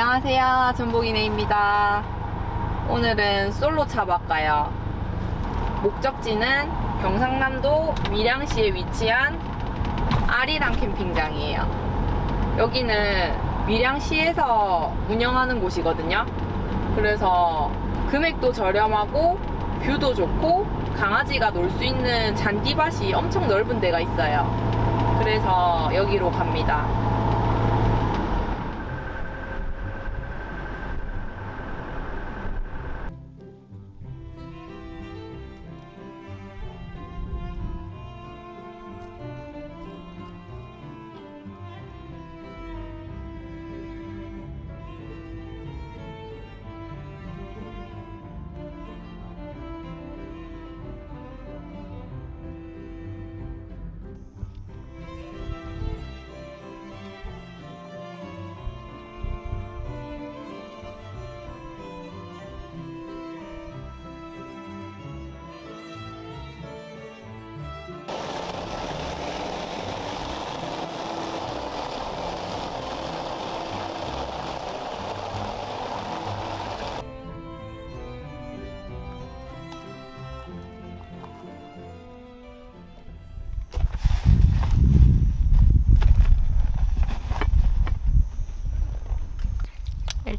안녕하세요. 전복이네입니다. 오늘은 솔로 차박 가요. 목적지는 경상남도 밀양시에 위치한 아리랑 캠핑장이에요. 여기는 밀양시에서 운영하는 곳이거든요. 그래서 금액도 저렴하고 뷰도 좋고 강아지가 놀 수 있는 잔디밭이 엄청 넓은 데가 있어요. 그래서 여기로 갑니다.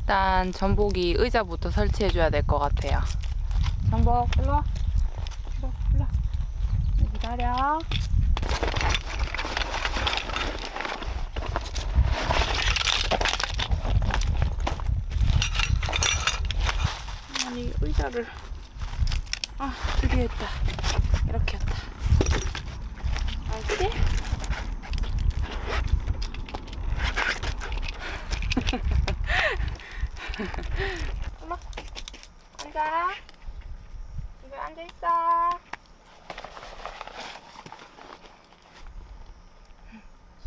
일단 전복이 의자부터 설치해줘야 될 것 같아요. 전복, 일로 와. 일로 와. 여기 기다려. 아니, 의자를. 아, 드디어 했다. 이렇게 했다. 알지? 엄마, 앉아. 여기 앉아있어.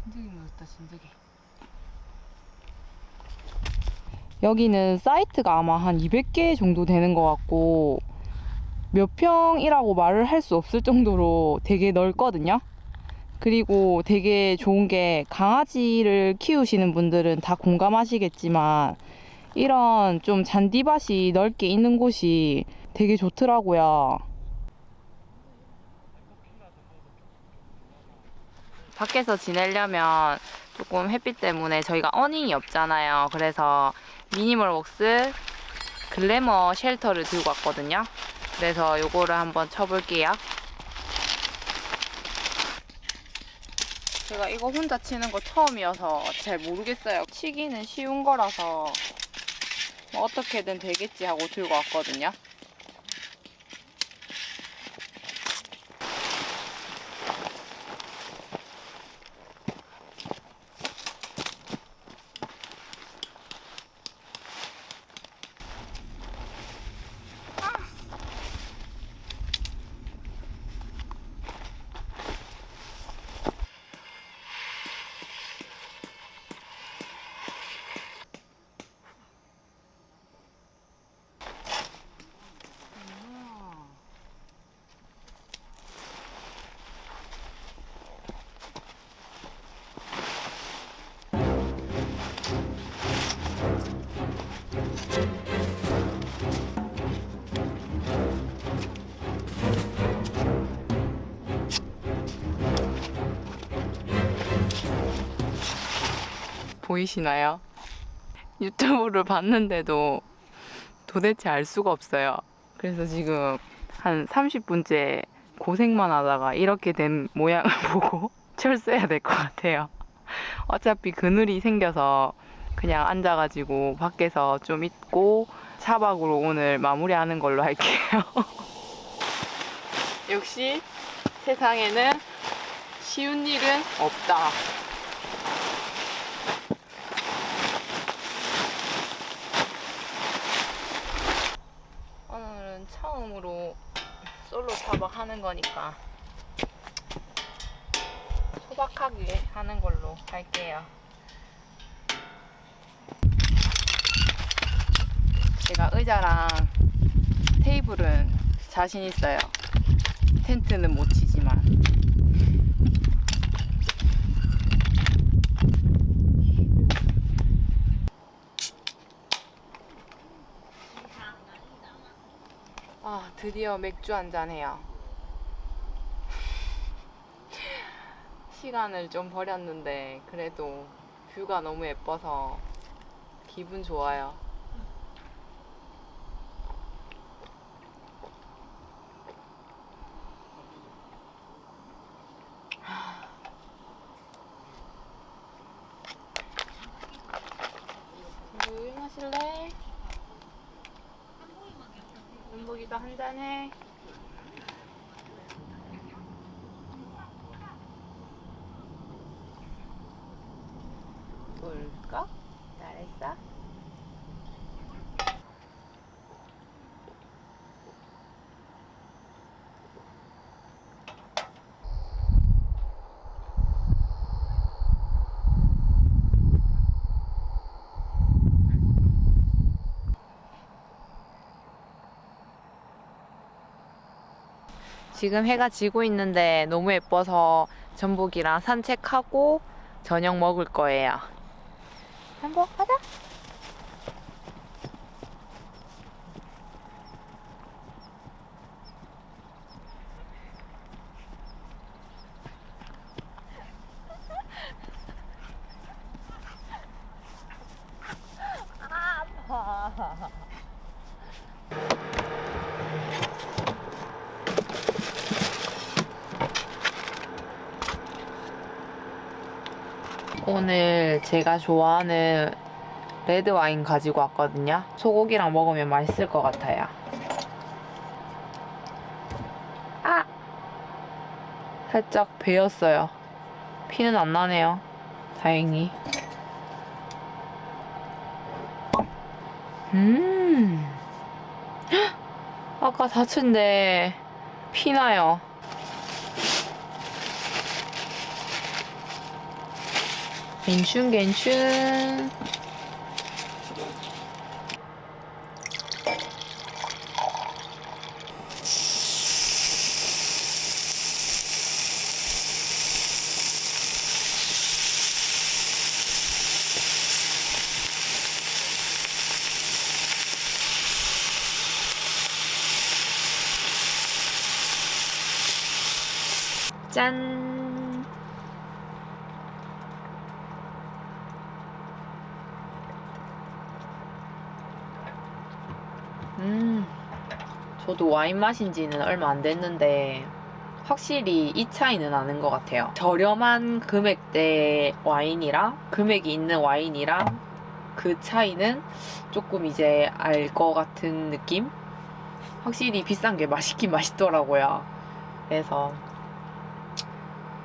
진드기 모였다, 진드기. 여기는 사이트가 아마 한 200개 정도 되는 것 같고, 몇 평이라고 말을 할 수 없을 정도로 되게 넓거든요. 그리고 되게 좋은 게 강아지를 키우시는 분들은 다 공감하시겠지만, 이런 좀 잔디밭이 넓게 있는 곳이 되게 좋더라고요. 밖에서 지내려면 조금 햇빛 때문에 저희가 어닝이 없잖아요. 그래서 미니멀 웍스 글래머 쉘터를 들고 왔거든요. 그래서 요거를 한번 쳐볼게요. 제가 이거 혼자 치는 거 처음이어서 잘 모르겠어요. 치기는 쉬운 거라서 뭐 어떻게든 되겠지 하고 들고 왔거든요. 보이시나요? 유튜브를 봤는데도 도대체 알 수가 없어요. 그래서 지금 한 30분째 고생만 하다가 이렇게 된 모양을 보고 철수해야 될 것 같아요. 어차피 그늘이 생겨서 그냥 앉아가지고 밖에서 좀 있고 차박으로 오늘 마무리하는 걸로 할게요. 역시 세상에는 쉬운 일은 없다. 오늘은 처음으로 솔로 차박하는 거니까 소박하게 하는 걸로 할게요. 제가 의자랑 테이블은 자신 있어요. 텐트는 못 치지만. 아, 드디어 맥주 한잔 해요. 시간을 좀 버렸는데 그래도 뷰가 너무 예뻐서 기분 좋아요. 우유 마실래? 은복이도 한 잔해. 볼까? 잘했어? 지금 해가 지고 있는데 너무 예뻐서 전복이랑 산책하고 저녁 먹을 거예요. 전복 가자. 제가 좋아하는 레드 와인 가지고 왔거든요. 소고기랑 먹으면 맛있을 것 같아요. 아! 살짝 베었어요. 피는 안 나네요. 다행히. 음. 헉! 아까 다친데 피나요. 괜춘 괜춘. 짠 음, 저도 와인 마신 지는 얼마 안 됐는데 확실히 이 차이는 나는 것 같아요. 저렴한 금액대 와인이랑 금액이 있는 와인이랑 그 차이는 조금 이제 알 것 같은 느낌? 확실히 비싼 게 맛있긴 맛있더라고요. 그래서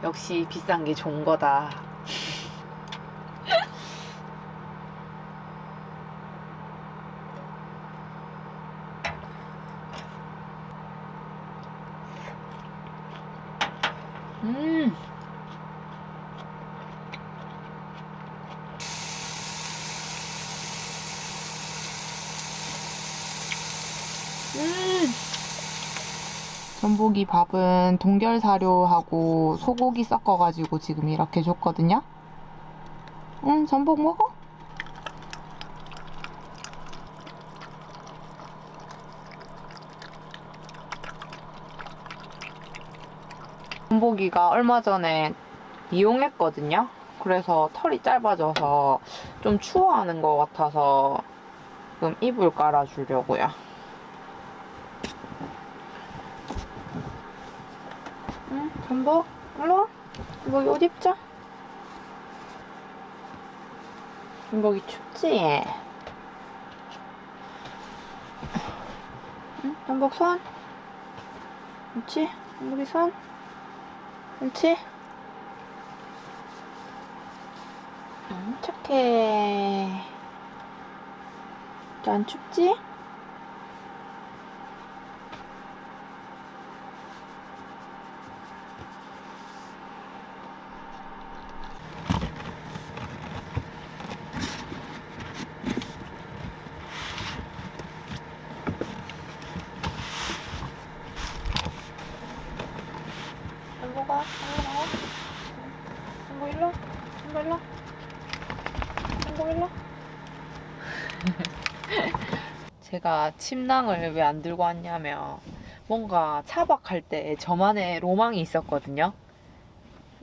역시 비싼 게 좋은 거다. 음. 음. 전복이 밥은 동결 사료하고 소고기 섞어가지고 지금 이렇게 줬거든요. 응, 전복 먹어? 전복이가 얼마 전에 이용했거든요. 그래서 털이 짧아져서 좀 추워하는 것 같아서 지금 이불 깔아주려고요. 전복이 뭐옷 입자. 전복이 춥지? 응, 전복 손. 그렇지? 전복이 손. 그렇지? 응, 착해. 안 춥지? 전복아, 전복 나와. 전복 일로. 전복 일로. 전복 일로. 제가 침낭을 왜 안 들고 왔냐면 뭔가 차박할 때 저만의 로망이 있었거든요.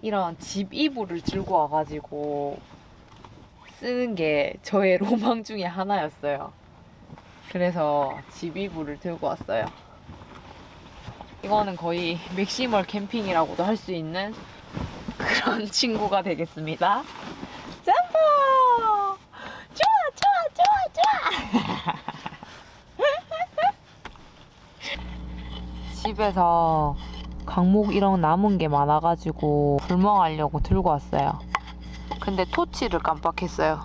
이런 집 이불을 들고 와가지고 쓰는 게 저의 로망 중에 하나였어요. 그래서 집 이불을 들고 왔어요. 이거는 거의 maximal 캠핑이라고도 할 수 있는 그런 친구가 되겠습니다. 점프! 좋아, 좋아, 좋아, 좋아! 집에서 각목 이런 남은 게 많아가지고 불멍하려고 들고 왔어요. 근데 토치를 깜빡했어요.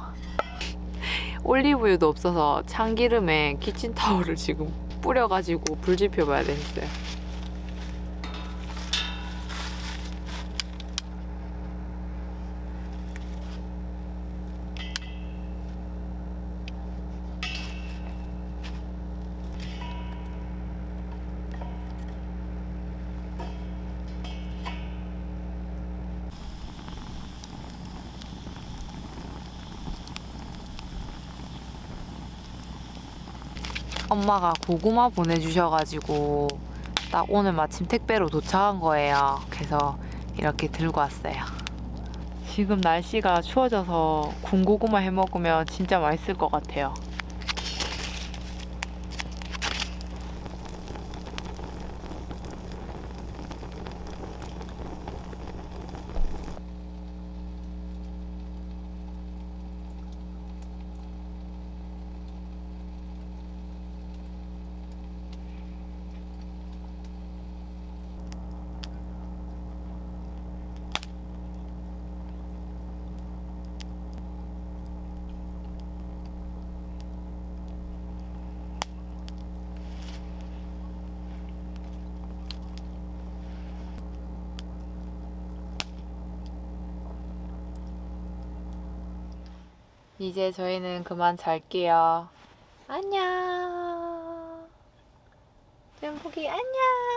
올리브유도 없어서 참기름에 키친타올을 지금 뿌려가지고 불 지펴봐야 되겠어요. 엄마가 고구마 보내주셔가지고 딱 오늘 마침 택배로 도착한 거예요. 그래서 이렇게 들고 왔어요. 지금 날씨가 추워져서 군고구마 해 먹으면 진짜 맛있을 것 같아요. 이제 저희는 그만 잘게요. 안녕. 잼복이 안녕.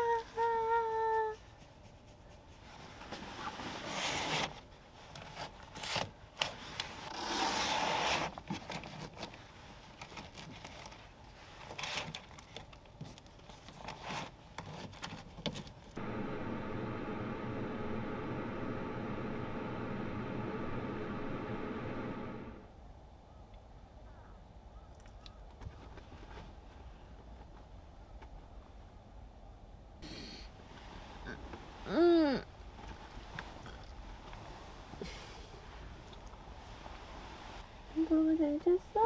잘 잤어?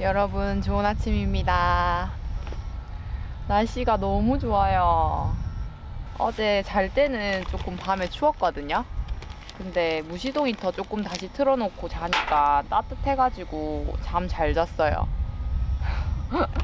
여러분 좋은 아침입니다. 날씨가 너무 좋아요. 어제 잘 때는 조금 밤에 추웠거든요. 근데 무시동 히터 조금 다시 틀어놓고 자니까 따뜻해가지고 잠 잘 잤어요.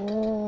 오.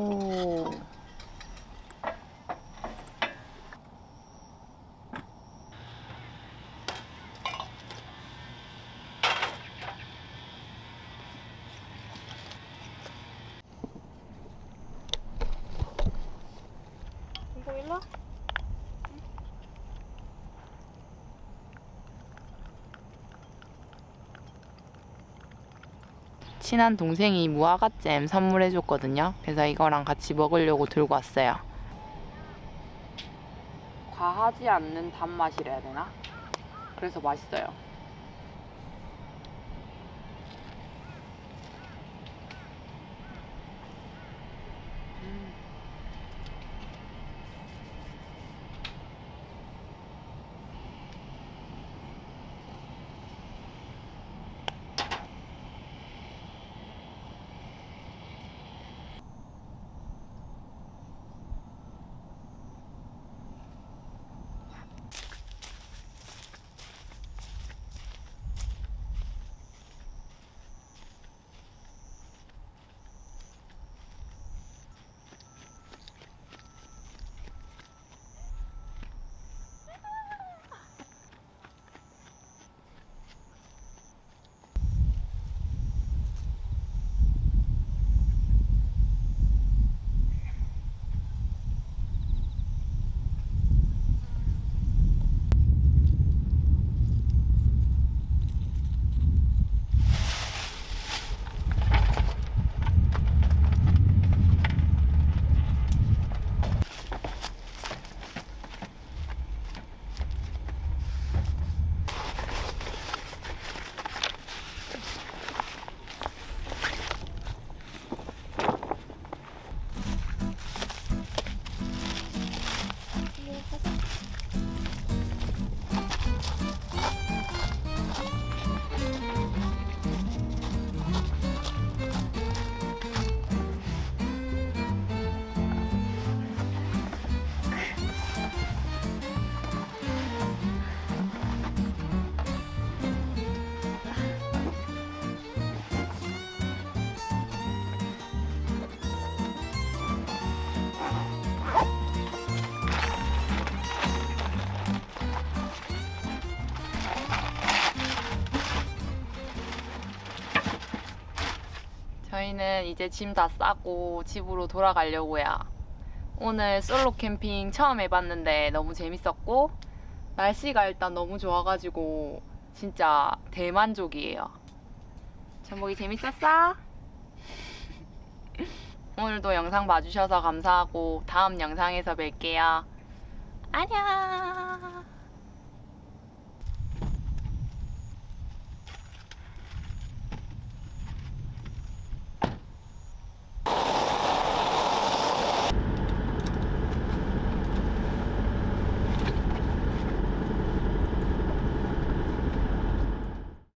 친한 동생이 무화과잼 선물해줬거든요. 그래서 이거랑 같이 먹으려고 들고 왔어요. 과하지 않는 단맛이라 해야 되나? 그래서 맛있어요. 저희는 이제 짐 다 싸고 집으로 돌아가려고요. 오늘 솔로 캠핑 처음 해봤는데 너무 재밌었고 날씨가 일단 너무 좋아가지고 진짜 대만족이에요. 전복이 재밌었어? 오늘도 영상 봐주셔서 감사하고 다음 영상에서 뵐게요. 안녕.